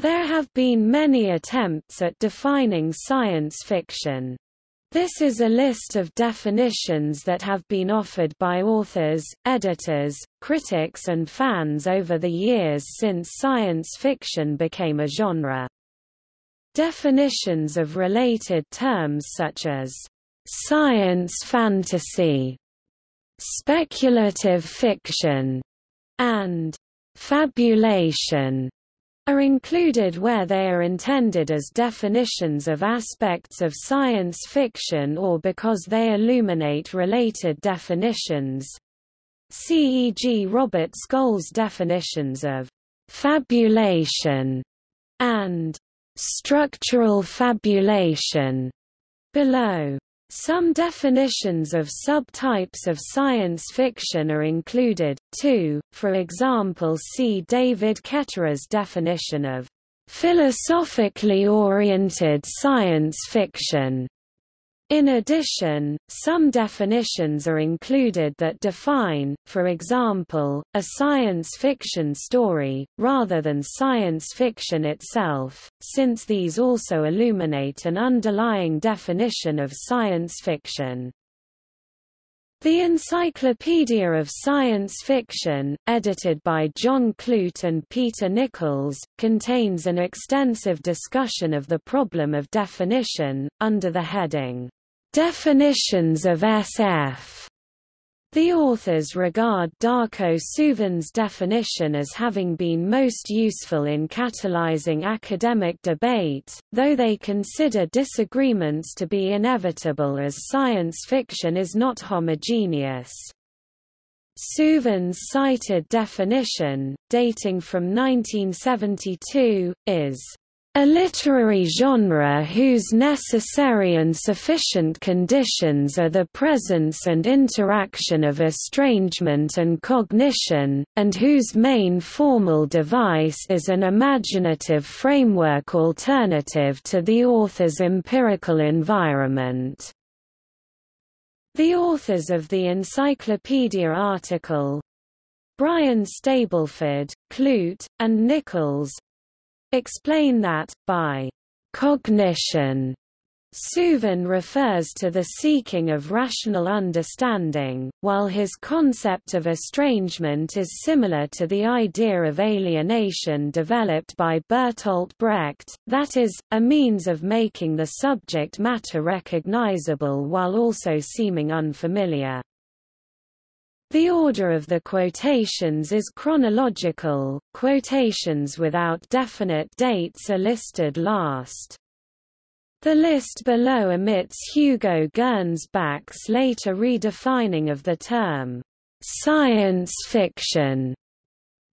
There have been many attempts at defining science fiction. This is a list of definitions that have been offered by authors, editors, critics and fans over the years since science fiction became a genre. Definitions of related terms such as science fantasy, speculative fiction, and fabulation are included where they are intended as definitions of aspects of science fiction or because they illuminate related definitions. C.E.G. Robert Scholes' definitions of fabulation and structural fabulation below. Some definitions of subtypes of science fiction are included, too, for example see David Ketterer's definition of philosophically oriented science fiction. In addition, some definitions are included that define, for example, a science fiction story, rather than science fiction itself, since these also illuminate an underlying definition of science fiction. The Encyclopedia of Science Fiction, edited by John Clute and Peter Nichols, contains an extensive discussion of the problem of definition, under the heading, Definitions of SF the authors regard Darko Suvin's definition as having been most useful in catalyzing academic debate, though they consider disagreements to be inevitable as science fiction is not homogeneous. Suvin's cited definition, dating from 1972, is a literary genre whose necessary and sufficient conditions are the presence and interaction of estrangement and cognition, and whose main formal device is an imaginative framework alternative to the author's empirical environment. The authors of the encyclopedia article Brian Stableford, Clute, and Nichols, explain that, by cognition, Suvin refers to the seeking of rational understanding, while his concept of estrangement is similar to the idea of alienation developed by Bertolt Brecht, that is, a means of making the subject matter recognizable while also seeming unfamiliar. The order of the quotations is chronological, quotations without definite dates are listed last. The list below omits Hugo Gernsback's later redefining of the term, "'science fiction'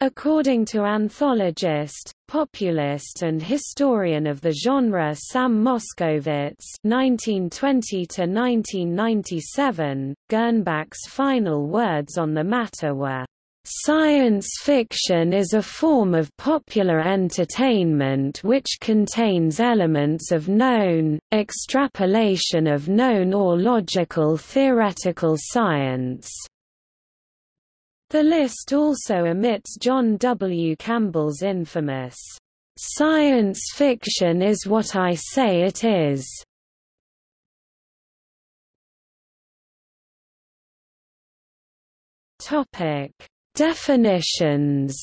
According to anthologist, populist and historian of the genre Sam Moskowitz (1920–1997), Gernsback's final words on the matter were, Science fiction is a form of popular entertainment which contains elements of known, extrapolation of known or logical theoretical science. The list also omits John W. Campbell's infamous, "'Science fiction is what I say it is' Topic: Definitions.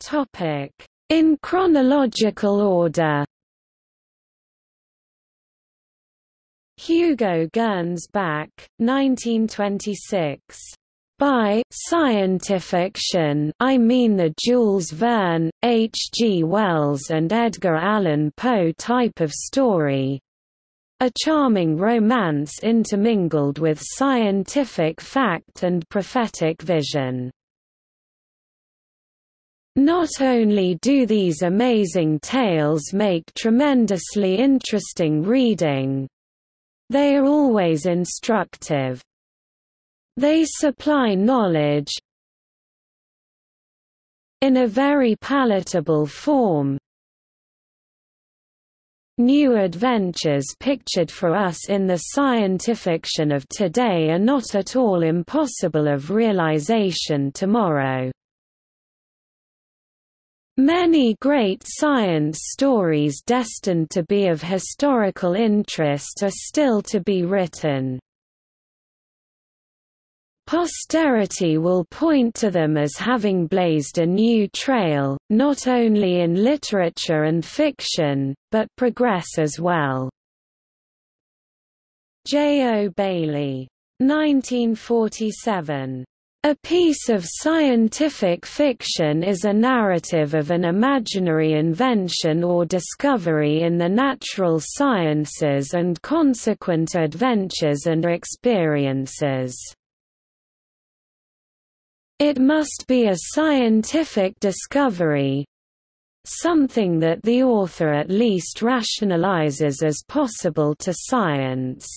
Topic: In chronological order. Hugo Gernsback, 1926. By scientifiction I mean the Jules Verne, H. G. Wells and Edgar Allan Poe type of story. A charming romance intermingled with scientific fact and prophetic vision. Not only do these amazing tales make tremendously interesting reading, they are always instructive. They supply knowledge in a very palatable form new adventures pictured for us in the scientifiction of today are not at all impossible of realization tomorrow. Many great science stories destined to be of historical interest are still to be written. Posterity will point to them as having blazed a new trail, not only in literature and fiction, but progress as well. J. O. Bailey. 1947. A piece of scientific fiction is a narrative of an imaginary invention or discovery in the natural sciences and consequent adventures and experiences. It must be a scientific discovery, something that the author at least rationalizes as possible to science.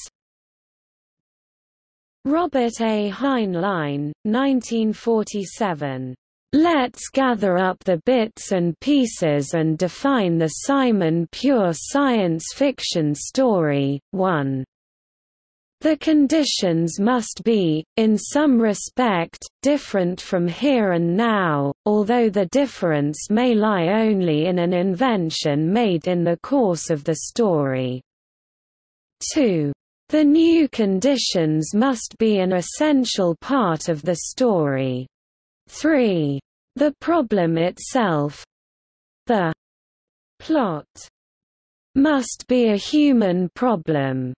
Robert A. Heinlein, 1947. Let's gather up the bits and pieces and define the Simon Pure science fiction story. 1. The conditions must be, in some respect, different from here and now, although the difference may lie only in an invention made in the course of the story. 2. The new conditions must be an essential part of the story. 3. The problem itself—the plot must be a human problem.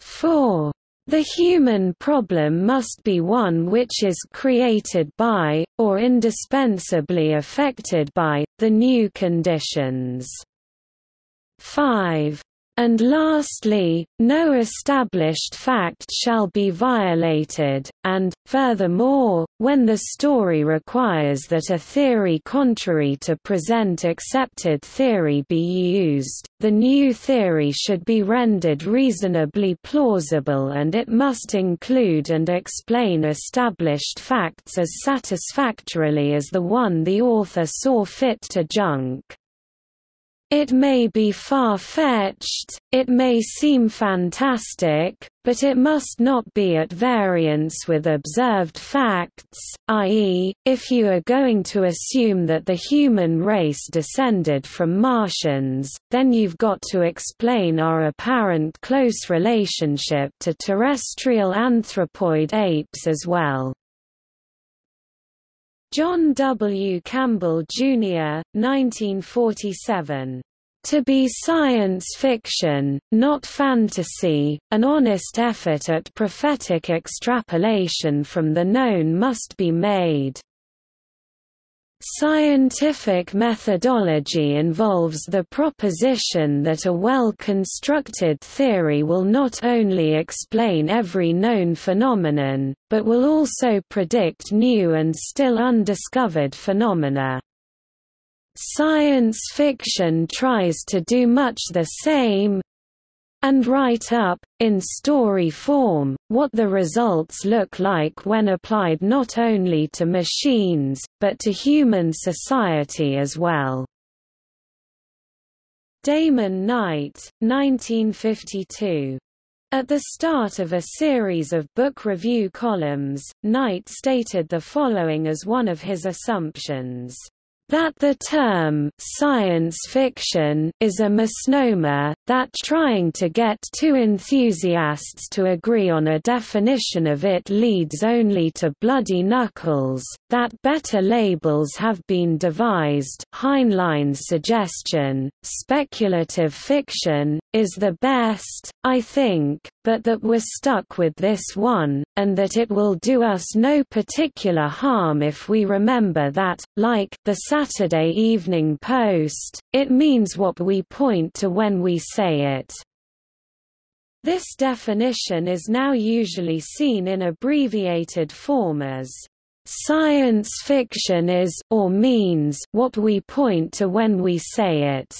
4. The human problem must be one which is created by, or indispensably affected by, the new conditions. 5. And lastly, no established fact shall be violated, and, furthermore, when the story requires that a theory contrary to present accepted theory be used, the new theory should be rendered reasonably plausible and it must include and explain established facts as satisfactorily as the one the author saw fit to junk. It may be far-fetched, it may seem fantastic, but it must not be at variance with observed facts, i.e., if you are going to assume that the human race descended from Martians, then you've got to explain our apparent close relationship to terrestrial anthropoid apes as well. John W. Campbell, Jr., 1947. To be science fiction, not fantasy, an honest effort at prophetic extrapolation from the known must be made. Scientific methodology involves the proposition that a well-constructed theory will not only explain every known phenomenon, but will also predict new and still undiscovered phenomena. Science fiction tries to do much the same, and write up, in story form, what the results look like when applied not only to machines, but to human society as well. Damon Knight, 1952. At the start of a series of book review columns, Knight stated the following as one of his assumptions that the term science fiction is a misnomer, that trying to get two enthusiasts to agree on a definition of it leads only to bloody knuckles, that better labels have been devised Heinlein's suggestion, speculative fiction, is the best, I think, but that we're stuck with this one, and that it will do us no particular harm if we remember that, like, the Saturday Evening Post, it means what we point to when we say it. This definition is now usually seen in abbreviated form as Science fiction is or means what we point to when we say it.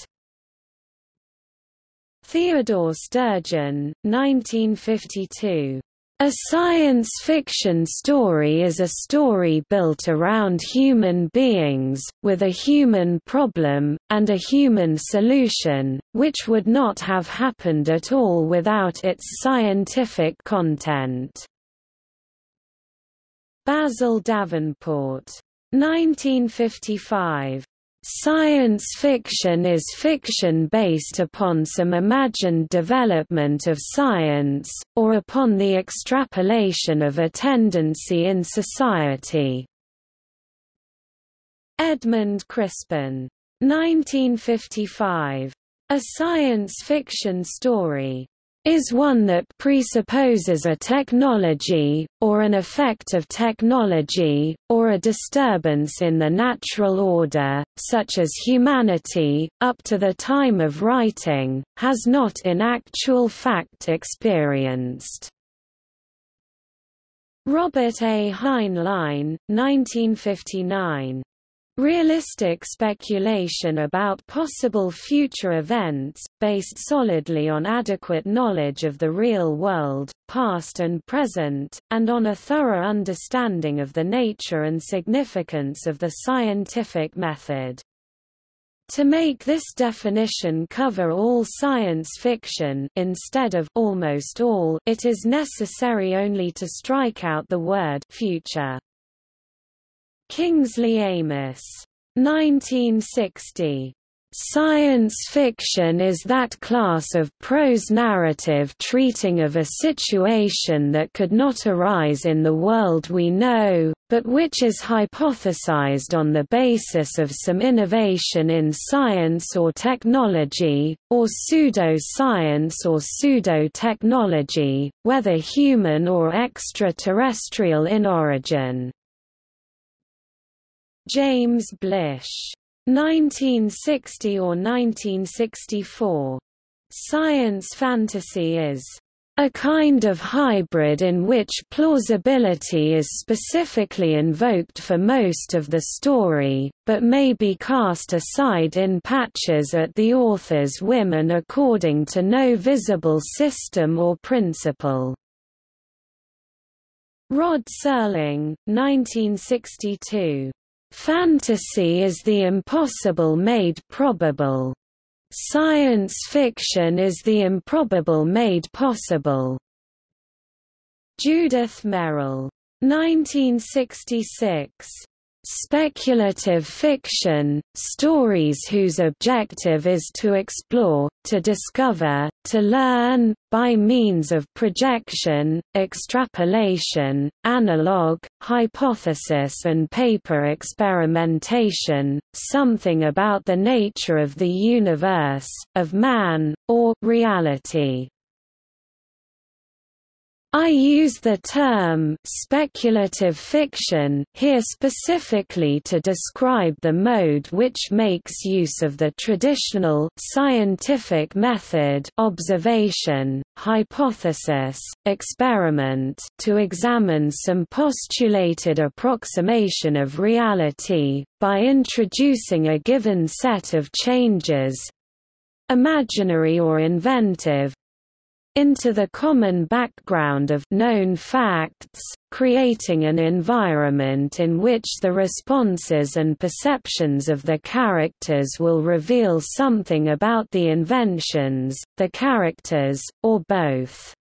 Theodore Sturgeon, 1952. A science fiction story is a story built around human beings, with a human problem, and a human solution, which would not have happened at all without its scientific content. Basil Davenport. 1955. Science fiction is fiction based upon some imagined development of science, or upon the extrapolation of a tendency in society. Edmund Crispin. 1955. A science fiction story is one that presupposes a technology, or an effect of technology, or a disturbance in the natural order, such as humanity, up to the time of writing, has not in actual fact experienced. Robert A. Heinlein, 1959 Realistic speculation about possible future events, based solidly on adequate knowledge of the real world, past and present, and on a thorough understanding of the nature and significance of the scientific method. To make this definition cover all science fiction instead of almost all, it is necessary only to strike out the word future. Kingsley Amis. 1960. Science fiction is that class of prose narrative treating of a situation that could not arise in the world we know, but which is hypothesized on the basis of some innovation in science or technology, or pseudo-science or pseudo-technology, whether human or extraterrestrial in origin. James Blish. 1960 or 1964. Science fantasy is a kind of hybrid in which plausibility is specifically invoked for most of the story, but may be cast aside in patches at the author's whim and according to no visible system or principle. Rod Serling, 1962. Fantasy is the impossible made probable. Science fiction is the improbable made possible. Judith Merril. 1966. Speculative fiction, stories whose objective is to explore, to discover, to learn, by means of projection, extrapolation, analog, hypothesis and paper experimentation, something about the nature of the universe, of man, or reality. I use the term speculative fiction here specifically to describe the mode which makes use of the traditional scientific method observation, hypothesis, experiment to examine some postulated approximation of reality, by introducing a given set of changes imaginary or inventive, into the common background of known facts, creating an environment in which the responses and perceptions of the characters will reveal something about the inventions, the characters, or both.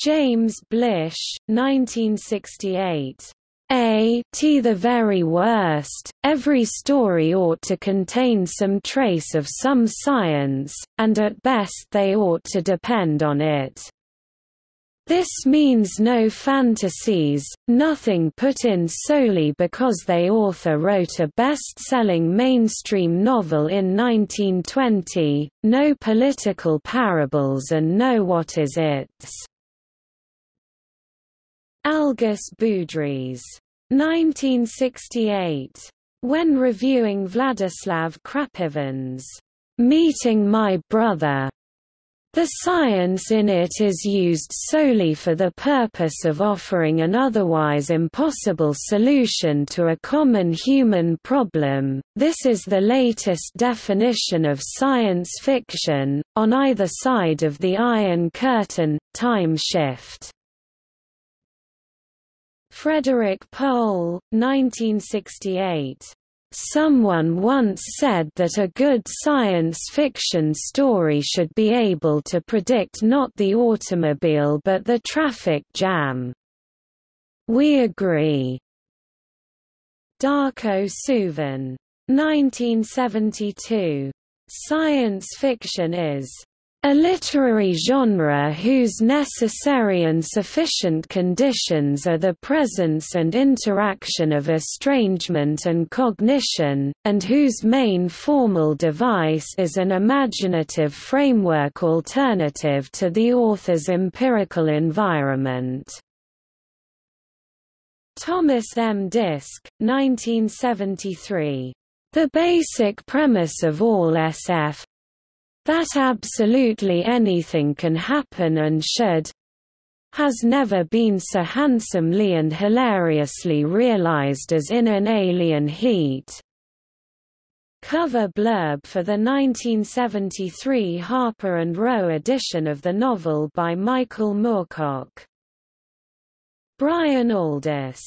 James Blish, 1968 a t the very worst, every story ought to contain some trace of some science, and at best they ought to depend on it. This means no fantasies, nothing put in solely because the author wrote a best-selling mainstream novel in 1920, no political parables and no what is its. Algis Budrys. 1968. When reviewing Vladislav Krapivin's Meeting My Brother, The science in it is used solely for the purpose of offering an otherwise impossible solution to a common human problem. This is the latest definition of science fiction, on either side of the Iron Curtain, time shift. Frederik Pohl, 1968 Someone once said that a good science fiction story should be able to predict not the automobile but the traffic jam. We agree. Darko Suvin. 1972. Science fiction is a literary genre whose necessary and sufficient conditions are the presence and interaction of estrangement and cognition, and whose main formal device is an imaginative framework alternative to the author's empirical environment. Thomas M. Disch, 1973. The basic premise of all SF, that absolutely anything can happen and should has never been so handsomely and hilariously realized as in an alien heat. Cover blurb for the 1973 Harper and Row edition of the novel by Michael Moorcock. Brian Aldiss.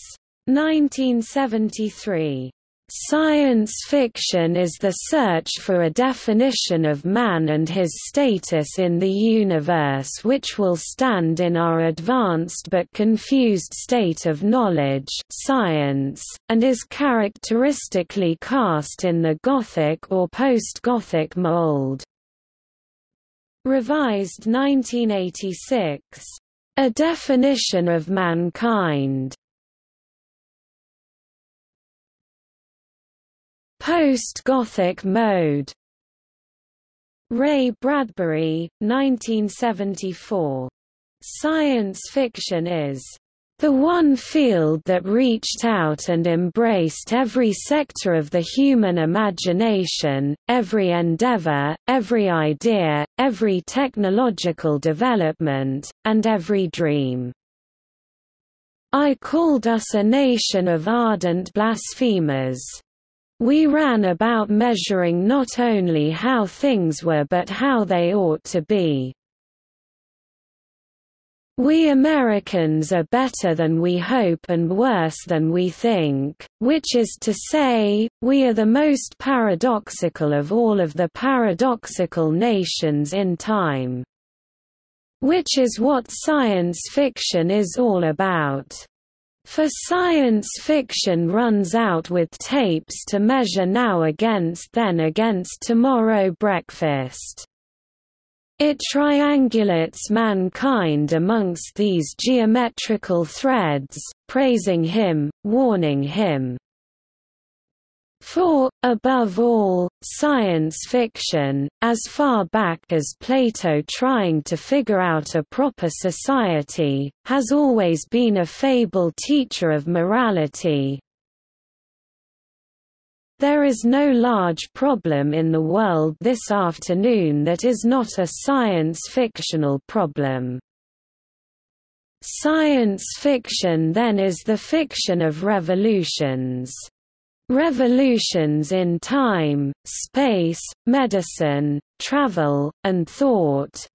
1973. Science fiction is the search for a definition of man and his status in the universe which will stand in our advanced but confused state of knowledge science, and is characteristically cast in the Gothic or post-Gothic mold. Revised 1986. A definition of mankind Post-Gothic mode Ray Bradbury, 1974. Science fiction is the one field that reached out and embraced every sector of the human imagination, every endeavor, every idea, every technological development, and every dream. I called us a nation of ardent blasphemers. We ran about measuring not only how things were but how they ought to be. We Americans are better than we hope and worse than we think, which is to say, we are the most paradoxical of all of the paradoxical nations in time. Which is what science fiction is all about. For science fiction runs out with tapes to measure now against then against tomorrow breakfast. It triangulates mankind amongst these geometrical threads, praising him, warning him, for, above all, science fiction, as far back as Plato trying to figure out a proper society, has always been a fable teacher of morality. There is no large problem in the world this afternoon that is not a science fictional problem. Science fiction then is the fiction of revolutions. Revolutions in time, space, medicine, travel, and thought.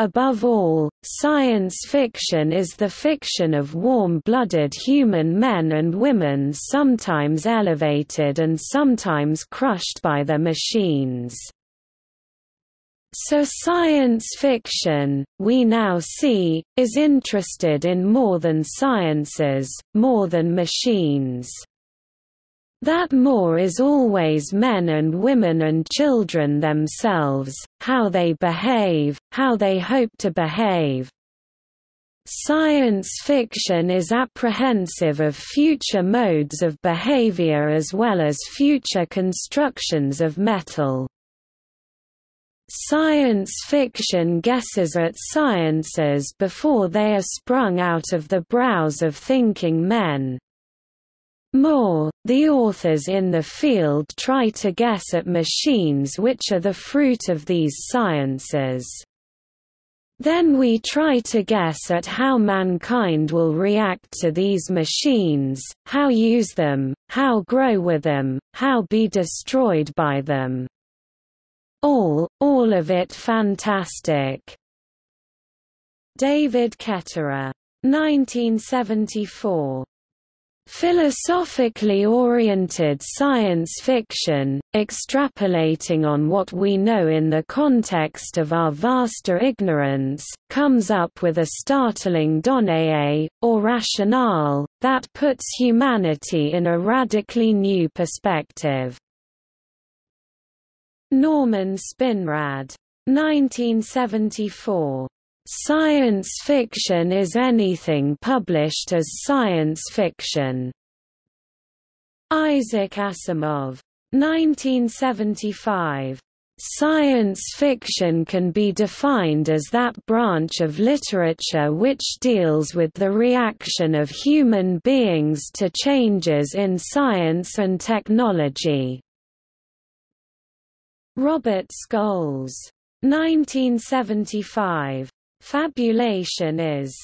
Above all, science fiction is the fiction of warm-blooded human men and women sometimes elevated and sometimes crushed by their machines. So science fiction, we now see, is interested in more than sciences, more than machines. That more is always men and women and children themselves, how they behave, how they hope to behave. Science fiction is apprehensive of future modes of behavior as well as future constructions of metal. Science fiction guesses at sciences before they are sprung out of the brows of thinking men. More, the authors in the field try to guess at machines which are the fruit of these sciences. Then we try to guess at how mankind will react to these machines, how use them, how grow with them, how be destroyed by them. All, all of it fantastic. David Ketterer. 1974. Philosophically oriented science fiction, extrapolating on what we know in the context of our vaster ignorance, comes up with a startling donnée, or rationale, that puts humanity in a radically new perspective. Norman Spinrad. 1974. Science fiction is anything published as science fiction. Isaac Asimov. 1975. Science fiction can be defined as that branch of literature which deals with the reaction of human beings to changes in science and technology. Robert Scholes. 1975. Fabulation is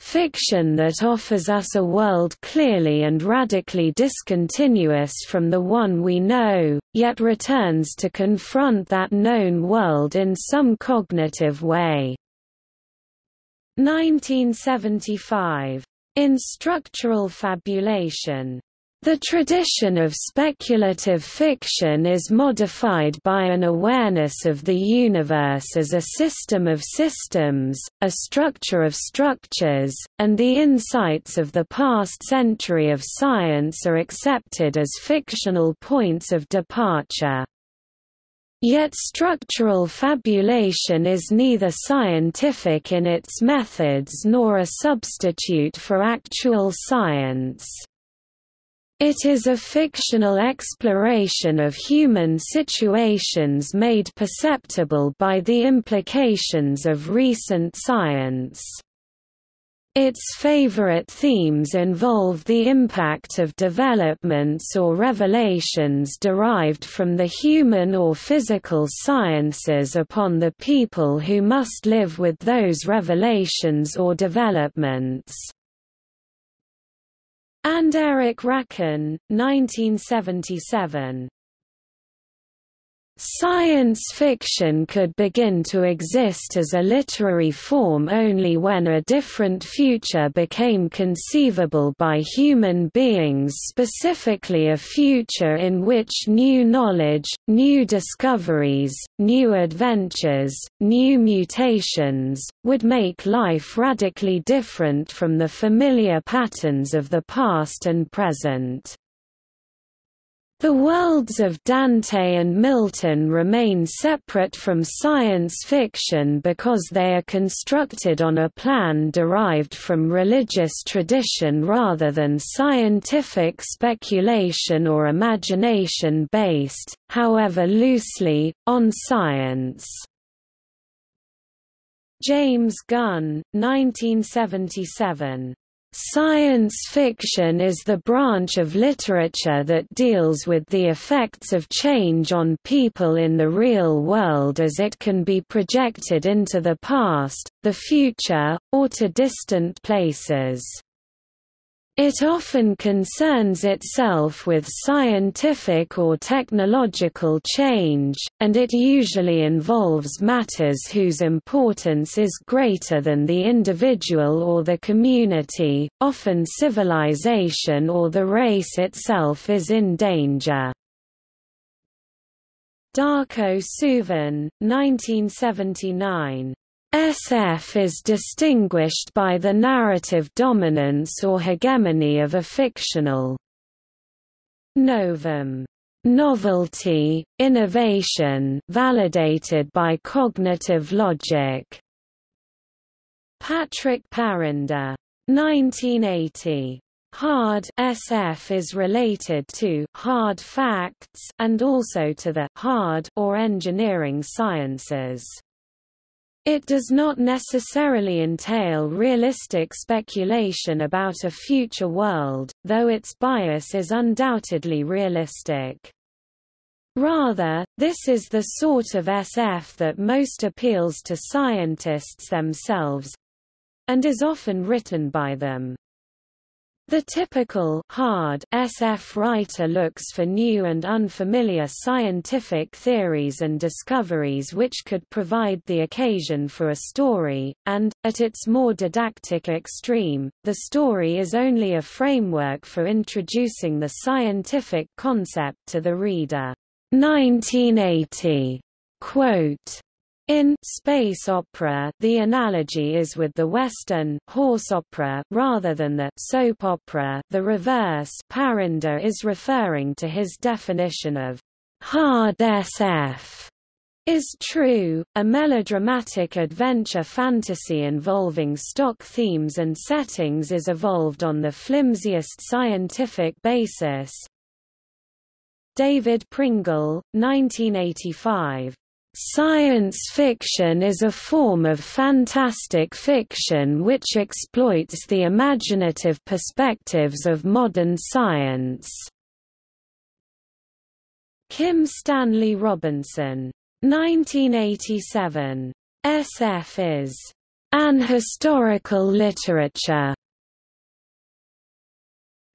fiction that offers us a world clearly and radically discontinuous from the one we know, yet returns to confront that known world in some cognitive way. 1975. In structural fabulation the tradition of speculative fiction is modified by an awareness of the universe as a system of systems, a structure of structures, and the insights of the past century of science are accepted as fictional points of departure. Yet structural fabulation is neither scientific in its methods nor a substitute for actual science. It is a fictional exploration of human situations made perceptible by the implications of recent science. Its favorite themes involve the impact of developments or revelations derived from the human or physical sciences upon the people who must live with those revelations or developments and Eric Rabkin, 1977. Science fiction could begin to exist as a literary form only when a different future became conceivable by human beings specifically a future in which new knowledge, new discoveries, new adventures, new mutations, would make life radically different from the familiar patterns of the past and present. The worlds of Dante and Milton remain separate from science fiction because they are constructed on a plan derived from religious tradition rather than scientific speculation or imagination based, however loosely, on science. James Gunn, 1977 Science fiction is the branch of literature that deals with the effects of change on people in the real world as it can be projected into the past, the future, or to distant places. It often concerns itself with scientific or technological change, and it usually involves matters whose importance is greater than the individual or the community, often civilization or the race itself is in danger. Darko Suvin, 1979 SF is distinguished by the narrative dominance or hegemony of a fictional novum novelty, innovation validated by cognitive logic. Patrick Parrinder. 1980. Hard SF is related to hard facts and also to the hard or engineering sciences. It does not necessarily entail realistic speculation about a future world, though its bias is undoubtedly realistic. Rather, this is the sort of SF that most appeals to scientists themselves—and is often written by them. The typical hard SF writer looks for new and unfamiliar scientific theories and discoveries which could provide the occasion for a story, and, at its more didactic extreme, the story is only a framework for introducing the scientific concept to the reader. 1980 quote in space opera, the analogy is with the Western horse opera rather than the soap opera. The reverse Parrinder is referring to his definition of hard SF is true, a melodramatic adventure fantasy involving stock themes and settings is evolved on the flimsiest scientific basis. David Pringle, 1985 Science fiction is a form of fantastic fiction which exploits the imaginative perspectives of modern science. Kim Stanley Robinson. 1987. SF is an historical literature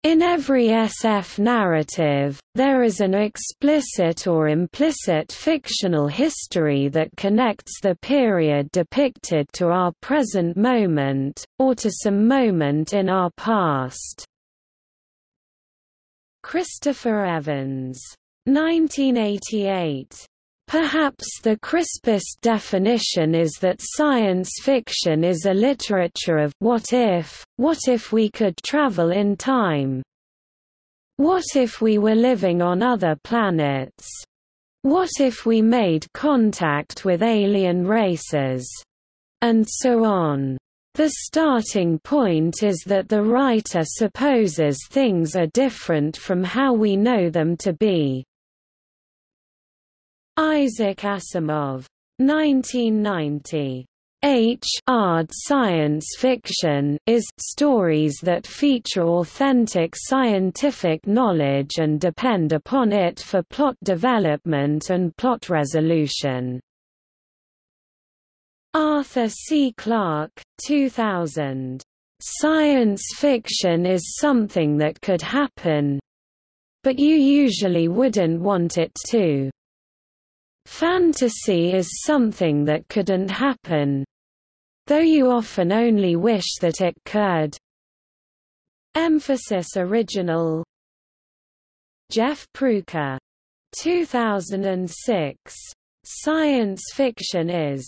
in every SF narrative, there is an explicit or implicit fictional history that connects the period depicted to our present moment, or to some moment in our past. Christopher Evans. 1988. Perhaps the crispest definition is that science fiction is a literature of what if, what if we could travel in time? What if we were living on other planets? What if we made contact with alien races? And so on. The starting point is that the writer supposes things are different from how we know them to be. Isaac Asimov. 1990. H hard science fiction is stories that feature authentic scientific knowledge and depend upon it for plot development and plot resolution. Arthur C. Clarke, 2000. Science fiction is something that could happen, but you usually wouldn't want it to. Fantasy is something that couldn't happen. Though you often only wish that it could. Emphasis Original Jeff Prucher. 2006. Science fiction is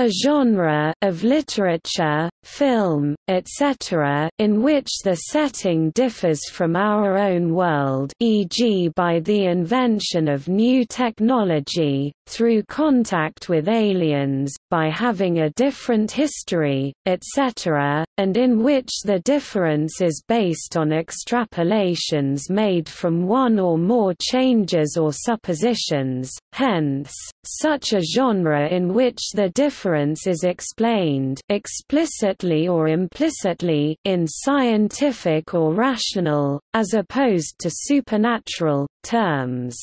a genre of literature, film, etc., in which the setting differs from our own world e.g. by the invention of new technology, through contact with aliens, by having a different history, etc., and in which the difference is based on extrapolations made from one or more changes or suppositions, hence, such a genre in which the difference is explained explicitly or implicitly in scientific or rational, as opposed to supernatural, terms.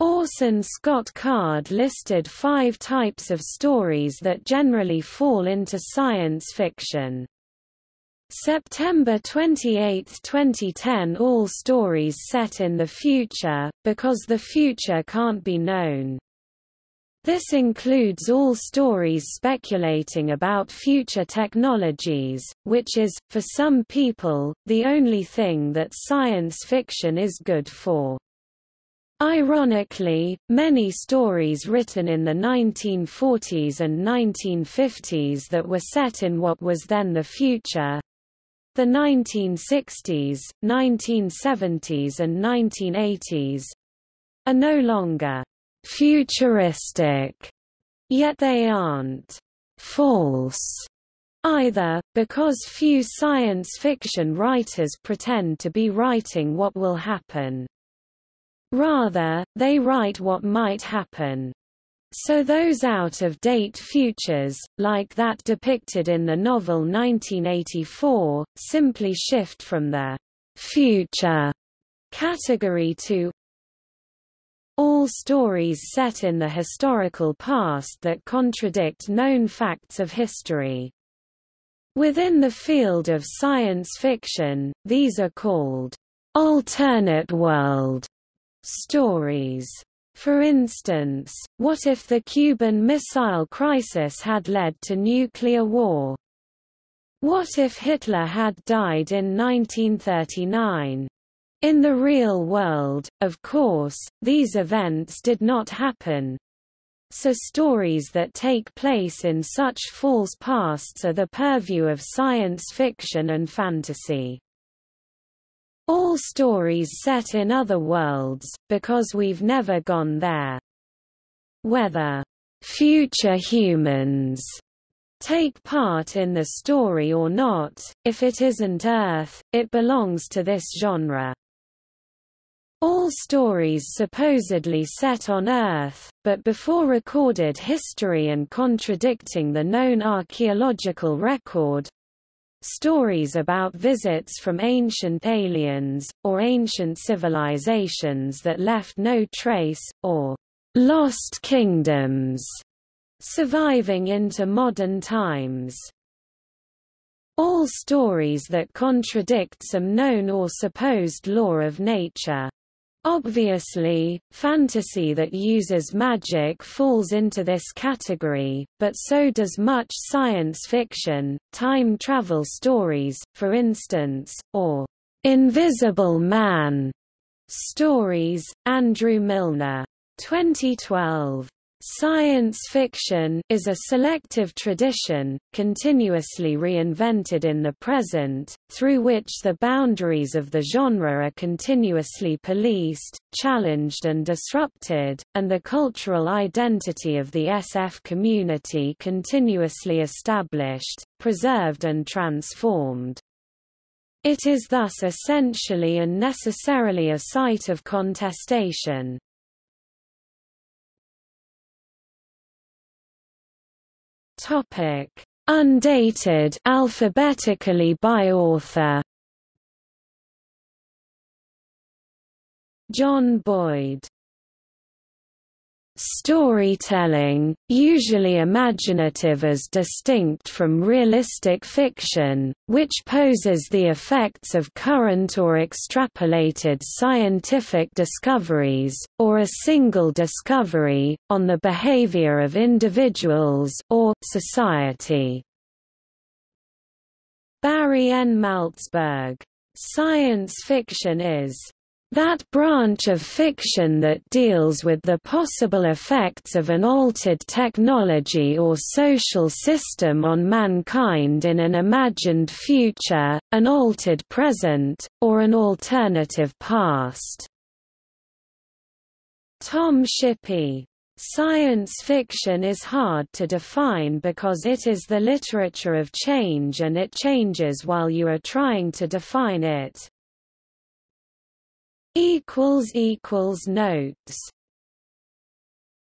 Orson Scott Card listed five types of stories that generally fall into science fiction. September 28, 2010 All stories set in the future, because the future can't be known. This includes all stories speculating about future technologies, which is, for some people, the only thing that science fiction is good for. Ironically, many stories written in the 1940s and 1950s that were set in what was then the future the 1960s, 1970s and 1980s are no longer futuristic, yet they aren't false either, because few science fiction writers pretend to be writing what will happen. Rather, they write what might happen. So those out-of-date futures, like that depicted in the novel 1984, simply shift from the future category to all stories set in the historical past that contradict known facts of history. Within the field of science fiction, these are called alternate world stories. For instance, what if the Cuban Missile Crisis had led to nuclear war? What if Hitler had died in 1939? In the real world, of course, these events did not happen. So stories that take place in such false pasts are the purview of science fiction and fantasy. All stories set in other worlds, because we've never gone there. Whether future humans take part in the story or not, if it isn't Earth, it belongs to this genre. Stories supposedly set on Earth, but before recorded history and contradicting the known archaeological record, stories about visits from ancient aliens, or ancient civilizations that left no trace, or lost kingdoms, surviving into modern times. All stories that contradict some known or supposed law of nature. Obviously, fantasy that uses magic falls into this category, but so does much science fiction, time travel stories, for instance, or Invisible Man stories. Andrew Milner. 2012. Science fiction is a selective tradition, continuously reinvented in the present, through which the boundaries of the genre are continuously policed, challenged and disrupted, and the cultural identity of the SF community continuously established, preserved and transformed. It is thus essentially and necessarily a site of contestation. Topic: Undated alphabetically by author. John Boyd Storytelling, usually imaginative as distinct from realistic fiction, which poses the effects of current or extrapolated scientific discoveries, or a single discovery, on the behavior of individuals or society. Barry N. Malzberg. Science fiction is that branch of fiction that deals with the possible effects of an altered technology or social system on mankind in an imagined future, an altered present, or an alternative past. Tom Shippey. Science fiction is hard to define because it is the literature of change and it changes while you are trying to define it equals equals notes